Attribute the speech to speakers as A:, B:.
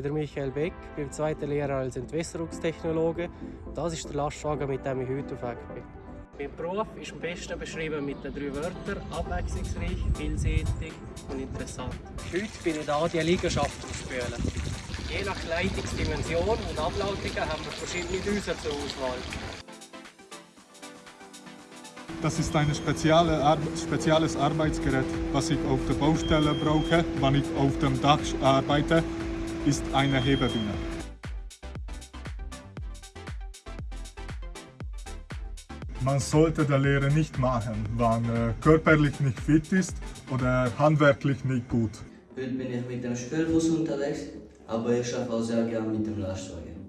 A: bin der Michael Beck, bin zweiter Lehrer als Entwässerungstechnologe. Das ist der Lastwagen, mit dem ich heute auf Weg bin. Mein Beruf ist am besten beschrieben mit den drei Wörtern abwechslungsreich, vielseitig und interessant. Heute bin ich da, die Liegenschaft auszuführen. Je nach Leitungsdimension und Ablautungen haben wir verschiedene Düsen zur Auswahl.
B: Das ist ein spezielle Ar spezielles Arbeitsgerät, was ich auf der Baustelle brauche, wenn ich auf dem Dach arbeite, ist eine Hebebühne. Man sollte der Lehre nicht machen, wenn er körperlich nicht fit ist oder handwerklich nicht gut.
C: Heute bin ich mit dem Spülbus unterwegs, aber ich arbeite auch sehr gerne mit dem Lastwagen.